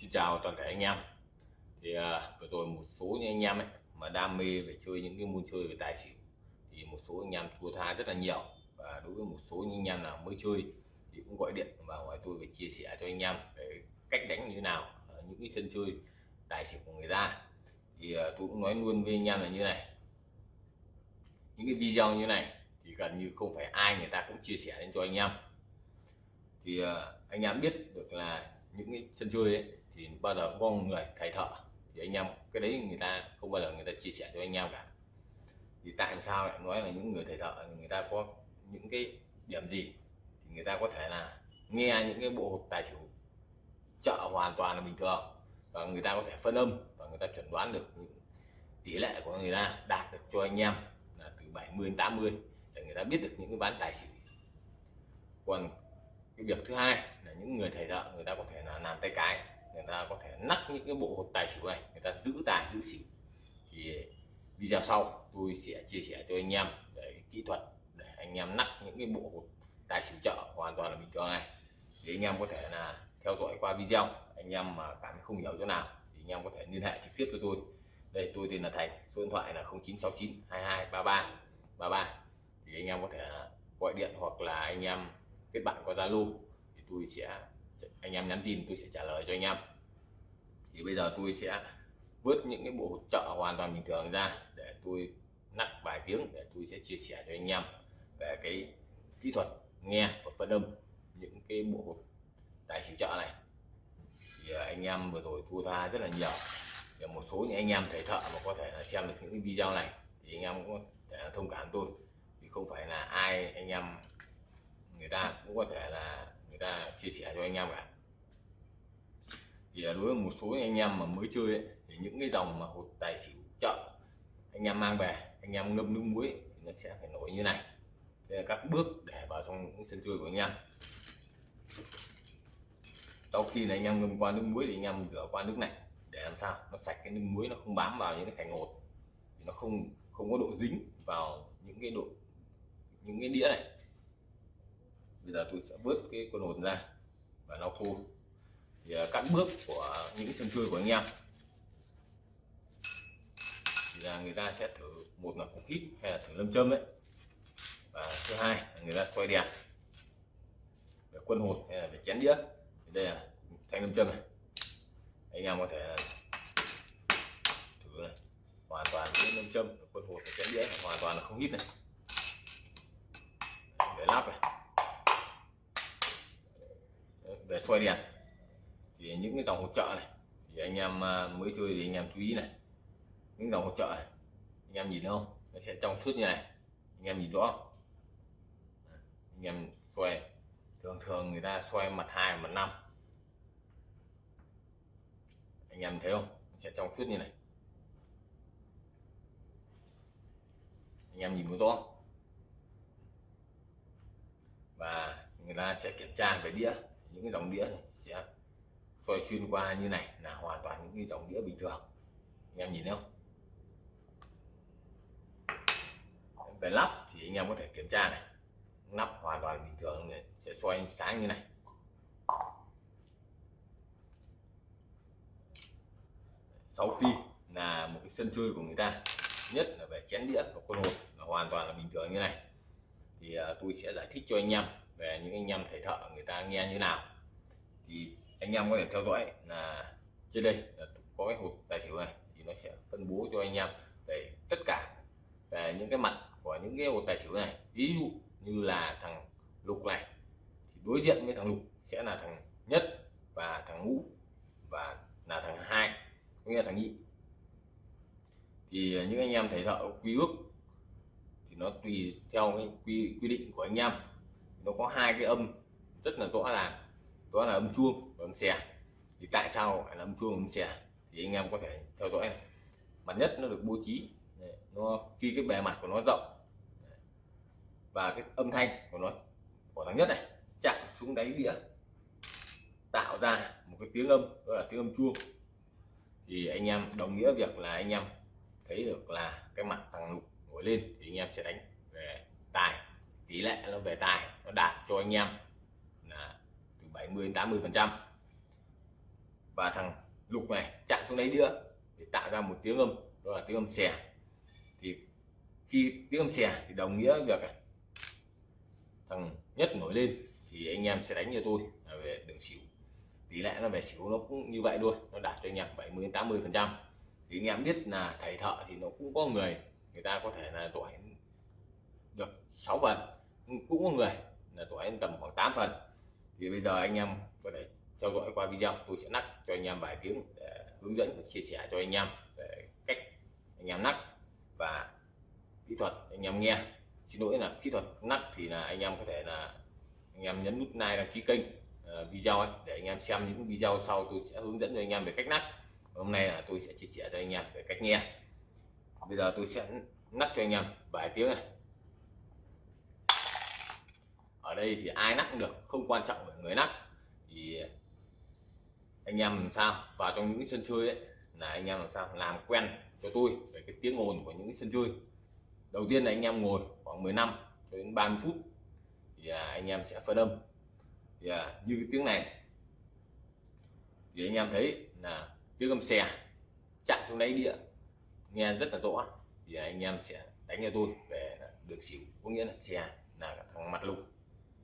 Xin chào toàn thể anh em. Thì à, vừa rồi một số những anh em ấy mà đam mê về chơi những cái môn chơi về tài xỉu thì một số anh em thua tha rất là nhiều. Và đối với một số những anh em nào mới chơi thì cũng gọi điện và hỏi tôi về chia sẻ cho anh em về cách đánh như thế nào ở những cái sân chơi tài xỉu của người ta. Thì à, tôi cũng nói luôn với anh em là như này. Những cái video như này thì gần như không phải ai người ta cũng chia sẻ đến cho anh em. Thì à, anh em biết được là những cái sân chơi ấy thì bao giờ có người thầy thợ thì anh em, cái đấy người ta không bao giờ người ta chia sẻ cho anh em cả. Thì tại sao lại nói là những người thầy thợ, người ta có những cái điểm gì thì người ta có thể là nghe những cái bộ hộp tài xỉu chợ hoàn toàn là bình thường và người ta có thể phân âm và người ta chuẩn đoán được những tỷ lệ của người ta, đạt được cho anh em là từ 70 đến 80 để người ta biết được những cái bán tài xỉu. Còn cái việc thứ hai là những người thầy thợ người ta có thể là làm tay cái người ta có thể nắp những cái bộ hột tài xỉu này, người ta giữ tài giữ xỉu. Thì ờ, video sau tôi sẽ chia sẻ cho anh em để kỹ thuật để anh em nắp những cái bộ hột tài xỉu chợ hoàn toàn là bình thường này. Thì anh em có thể là theo dõi qua video, anh em mà cảm thấy không hiểu chỗ nào thì anh em có thể liên hệ trực tiếp với tôi. Đây, tôi tên là Thành, số điện thoại là 0969 22 33 33 thì anh em có thể gọi điện hoặc là anh em kết bạn qua Zalo thì tôi sẽ anh em nhắn tin tôi sẽ trả lời cho anh em. Thì bây giờ tôi sẽ vớt những cái bộ hỗ trợ hoàn toàn bình thường ra để tôi nắp vài tiếng để tôi sẽ chia sẻ cho anh em về cái kỹ thuật nghe và phân âm những cái bộ tài xỉu trợ này. Thì à, anh em vừa rồi thua tha rất là nhiều. Thì một số những anh em thầy thợ mà có thể là xem được những video này thì anh em cũng có thể thông cảm tôi. Thì không phải là ai anh em, người ta cũng có thể là ta chia sẻ cho anh em cả thì đối với một số anh em mà mới chơi ấy, thì những cái dòng mà hột tài xỉu chợ anh em mang về anh em ngâm nước muối thì nó sẽ phải nổi như này. Đây là các bước để vào trong những sân chơi của anh em. Sau khi là anh em ngâm qua nước muối thì anh em rửa qua nước này để làm sao nó sạch cái nước muối nó không bám vào những cái thành hột. Thì nó không không có độ dính vào những cái độ những cái đĩa này bây giờ tôi sẽ vớt cái con hồn ra và lau khô. Thì à, cắt các bước của những sân chơi của anh em. Thì là người ta sẽ thử một là cục hít hay là thử lâm châm đấy và thứ hai là người ta xoay đèn để quân hột hay là để chén đĩa. Thì đây là thanh lâm châm này. Anh em có thể thử này. Hoàn toàn những lâm châm, quân hột và chén đĩa hoàn toàn là không hít này. Để lắp này xoay đèn thì những cái dòng hỗ trợ này, thì anh em à, mới chơi thì anh em chú ý này. Những dòng hỗ trợ này, anh em nhìn không? Nó sẽ trong suốt như này. Anh em nhìn rõ. Anh em xoay thường thường người ta xoay mặt hai, mặt năm. Anh em thấy không? Nó sẽ trong suốt như này. Anh em nhìn có rõ và người ta sẽ kiểm tra về đĩa những cái dòng đĩa này sẽ soi xuyên qua như này là hoàn toàn những cái dòng đĩa bình thường. Anh em nhìn thấy không? Về lắp thì anh em có thể kiểm tra này. Nắp hoàn toàn bình thường này sẽ soi sáng như này. Sau khi là một cái sân chơi của người ta, nhất là về chén đĩa và con hột là hoàn toàn là bình thường như này. Thì à, tôi sẽ giải thích cho anh em về những anh em thầy thợ người ta nghe như nào. Thì anh em có thể theo dõi là trên đây là có cái hộp tài xỉu này, thì nó sẽ phân bố cho anh em về tất cả về những cái mặt của những cái hộp tài xỉu này. Ví dụ như là thằng lục này, thì đối diện với thằng lục sẽ là thằng nhất và thằng ngũ và là thằng hai cũng như là thằng nhị. Thì những anh em thầy thợ quy ước thì nó tùy theo cái quy quy định của anh em nó có hai cái âm rất là rõ ràng. Đó là âm chuông và âm xè thì tại sao lại là âm chuông âm xè thì anh em có thể theo dõi này. mặt nhất nó được bố trí. Nó khi cái bề mặt của nó rộng. Và cái âm thanh của nó của thằng nhất này chạm xuống đáy đĩa, tạo ra một cái tiếng âm, đó là tiếng âm chuông. Thì anh em đồng nghĩa việc là anh em thấy được là cái mặt thằng lục nổi lên thì anh em sẽ đánh về tài tỷ lệ nó về tài nó đạt cho anh em là từ 70 đến 80 phần trăm. Và thằng lục này chạm xuống đấy nữa để tạo ra một tiếng âm, đó là tiếng âm xè. Thì khi tiếng âm xè thì đồng nghĩa việc thằng nhất nổi lên thì anh em sẽ đánh cho tôi là về đường xỉu. Tỷ lệ nó về xỉu nó cũng như vậy thôi, nó đạt cho anh em 70 đến 80 phần trăm. Thì anh em biết là thầy thợ thì nó cũng có người người ta có thể là giỏi được 6 phần cũng có người là giỏi tầm khoảng 8 phần thì bây giờ anh em có thể theo dõi qua video tôi sẽ nắp cho anh em vài tiếng để hướng dẫn và chia sẻ cho anh em về cách anh em nắp và kỹ thuật anh em nghe xin lỗi là kỹ thuật nắp thì là anh em có thể là anh em nhấn nút like đăng ký kênh uh, video ấy, để anh em xem những video sau tôi sẽ hướng dẫn cho anh em về cách nắp hôm nay là tôi sẽ chia sẻ cho anh em về cách nghe bây giờ tôi sẽ nắp cho anh em vài tiếng này ở đây thì ai nắp cũng được, không quan trọng là người nắp thì anh em làm sao, vào trong những sân chơi ấy, là anh em làm sao làm quen cho tôi về cái tiếng ồn của những sân chơi. Đầu tiên là anh em ngồi khoảng 10 năm đến 30 phút thì à, anh em sẽ phân âm. Thì à, như cái tiếng này. Thì anh em thấy là tiếng âm xè chạm xuống đáy địa nghe rất là rõ. Thì anh em sẽ đánh cho tôi về được xỉu, có nghĩa là xè là thằng mặt lục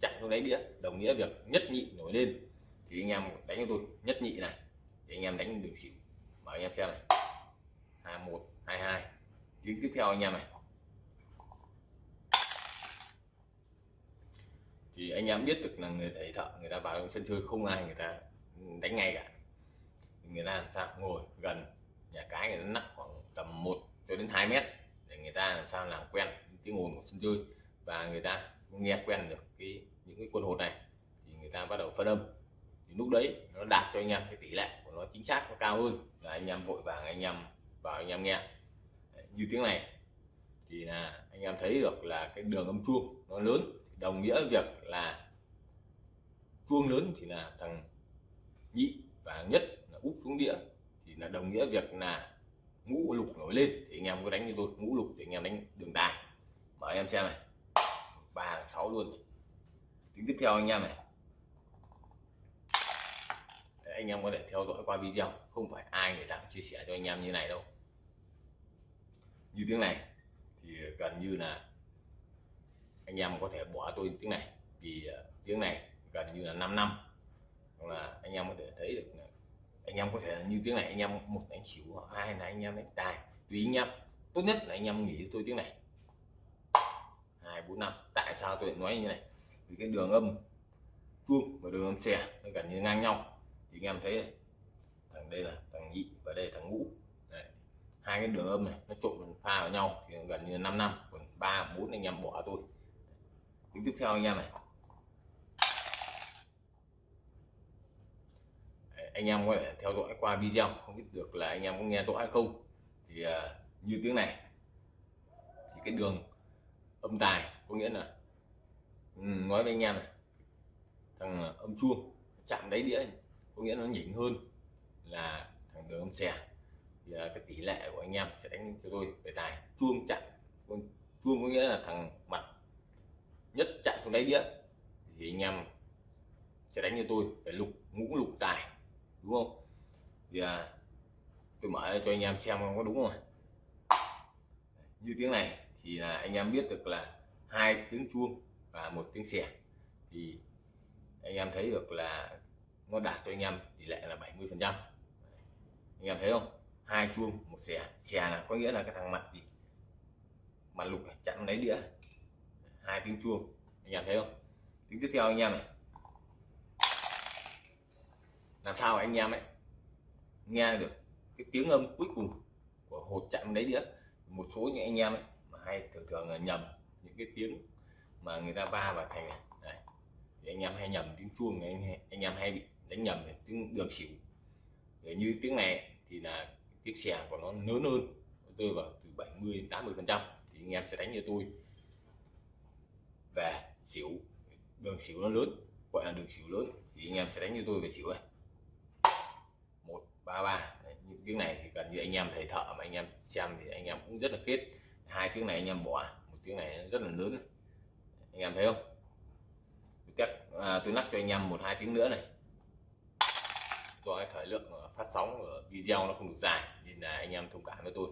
chặn xuống đáy đĩa, đồng nghĩa việc nhất nhị nổi lên. Thì anh em đánh cho tôi, nhất nhị này thì anh em đánh được xỉu. Mở anh em xem này. Hai một, hai hai. Tiếng tiếp theo anh em này. Thì anh em biết được là người thầy thợ, người ta vào trong sân chơi không ai người ta đánh ngay cả. Người ta làm sao? Ngồi gần nhà cái người ta nặng khoảng tầm 1 cho đến 2 mét để người ta làm sao làm quen tiếng ồn của sân chơi. Và người ta nghe quen được cái, những cái quân hột này, thì người ta bắt đầu phân âm. Thì lúc đấy nó đạt cho anh em cái tỷ lệ của nó chính xác, nó cao hơn. Là anh em vội vàng, anh em vào, anh em nghe. Như tiếng này, thì là anh em thấy được là cái đường âm chuông nó lớn. Đồng nghĩa việc là chuông lớn thì là thằng nhị và nhất là úp xuống đĩa. Thì là đồng nghĩa việc là ngũ lục nổi lên thì anh em có đánh như tôi. Ngũ lục thì anh em đánh đường tài mở em xem này ba sáu luôn tiếng tiếp theo anh em này. Để anh em có thể theo dõi qua video, không phải ai người ta chia sẻ cho anh em như này đâu. Như tiếng này, thì gần như là anh em có thể bỏ tôi tiếng này, vì à, tiếng này gần như là 5 năm. Hoặc là anh em có thể thấy được anh em có thể như tiếng này, anh em một đánh xỉu, hai là anh em đánh tài. Tùy anh em tốt nhất là anh em nghỉ tôi tiếng này bốn năm. Tại sao tôi lại nói như này? Vì cái đường âm chuông và đường âm xè nó gần như ngang nhau. Thì anh em thấy này, thằng đây là thằng nhị và đây là thằng ngũ. Đấy. hai cái đường âm này nó trộn pha vào nhau thì gần như 5 năm còn ba bốn anh em bỏ tôi. Tiếng tiếp theo anh em này. Anh em có thể theo dõi qua video không biết được là anh em có nghe rõ hay không. Thì uh, như tiếng này thì cái đường âm tài có nghĩa là ừ, nói với anh em này thằng ờ, âm chuông chạm đáy đĩa có nghĩa nó nhỉnh hơn là thằng đường âm xè. Thì là cái tỷ lệ của anh em sẽ đánh cho tôi về tài. Chuông chạm chuông có nghĩa là thằng mặt nhất chạm xuống đáy đĩa thì anh em sẽ đánh cho tôi phải lục ngũ lục tài đúng không? Thì à, tôi mở cho anh em xem có đúng không như tiếng này thì là anh em biết được là hai tiếng chuông và một tiếng xẻ thì anh em thấy được là nó đạt cho anh em tỷ lệ là 70 phần trăm. Anh em thấy không? Hai chuông, một xẻ xẻ là có nghĩa là cái thằng mặt gì? Mặt lục chặn lấy đĩa. Hai tiếng chuông. Anh em thấy không? Tiếng tiếp theo anh em này. Làm sao anh em ấy nghe được cái tiếng âm cuối cùng của hột chạm lấy đĩa? Một số những anh em ấy mà hay thường thường là nhầm những cái tiếng mà người ta va vào thành này. Đấy. thì anh em hay nhầm tiếng chuông anh anh em hay bị đánh nhầm này, tiếng đường xỉu. Để như tiếng này thì là tiếng xè của nó lớn hơn rơi vào từ 70 đến 80 phần trăm thì anh em sẽ đánh như tôi. Về xỉu đường xỉu nó lớn gọi là đường xỉu lớn thì anh em sẽ đánh như tôi về xỉu này. Một ba ba. Những tiếng này thì gần như anh em thầy thợ mà anh em xem thì anh em cũng rất là kết. Hai tiếng này anh em bỏ tiếng này rất là lớn. Anh em thấy không? Các à, tôi nắp cho anh em một hai tiếng nữa này. Do cái thời lượng phát sóng ở video nó không được dài nên là anh em thông cảm với tôi.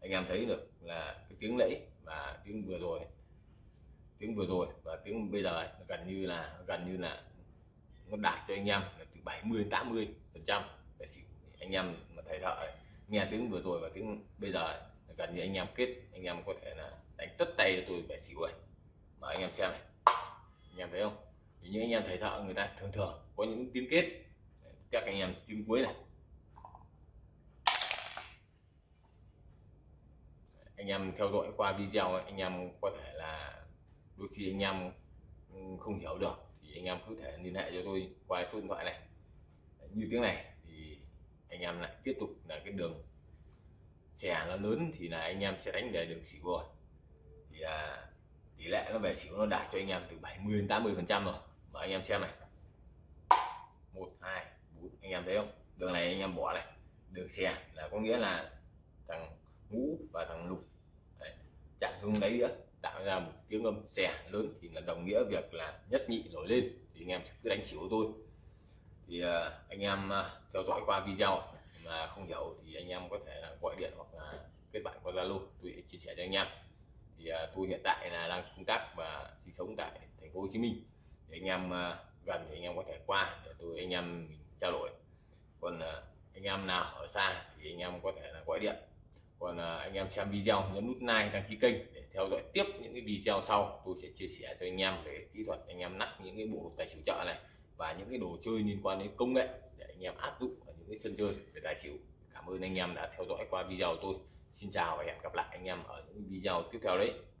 Anh em thấy được là cái tiếng lẫy và tiếng vừa rồi tiếng vừa rồi và tiếng bây giờ gần như là gần như là nó đạt cho anh em là từ 70 đến 80 phần trăm. Để anh em mà thầy thợ nghe tiếng vừa rồi và tiếng bây giờ gần như anh em kết anh em có thể là đánh tất tay cho tôi về xỉu này mà anh em xem này anh em thấy không thì những anh em thầy thợ người ta thường thường có những tiếng kết các anh em tiếng cuối này anh em theo dõi qua video anh em có thể là đôi khi anh em không hiểu được thì anh em cứ thể liên hệ cho tôi qua số điện thoại này như tiếng này thì anh em lại tiếp tục là cái đường xẻ nó lớn thì là anh em sẽ đánh về được xỉu rồi. Thì à, tỷ lệ nó về xỉu nó đạt cho anh em từ 70 đến 80 phần trăm rồi. Mà anh em xem này. Một hai bốn anh em thấy không? Đường này anh em bỏ này. Đường xe là có nghĩa là thằng ngũ và thằng lục. Đấy, chặn hướng đấy nữa tạo ra một tiếng âm xẻ lớn thì là đồng nghĩa việc là nhất nhị nổi lên thì anh em cứ đánh xỉu tôi. Thì à, anh em à, theo dõi qua video mà không hiểu thì anh em có thể là gọi điện hoặc là kết bạn qua zalo. Tôi sẽ chia sẻ cho anh em. Thì à, tôi hiện tại là đang công tác và sinh sống tại thành phố Hồ Chí Minh. Thì anh em à, gần thì anh em có thể qua để tôi anh em trao đổi. Còn à, anh em nào ở xa thì anh em có thể là gọi điện. Còn à, anh em xem video nhấn nút like đăng ký kênh để theo dõi tiếp những cái video sau. Tôi sẽ chia sẻ cho anh em về kỹ thuật anh em nắp những cái bộ tài xỉu chợ này và những cái đồ chơi liên quan đến công nghệ để anh em áp dụng ở những cái sân chơi về tài xỉu. Cảm ơn anh em đã theo dõi qua video của tôi. Xin chào và hẹn gặp lại anh em ở những video tiếp theo đấy.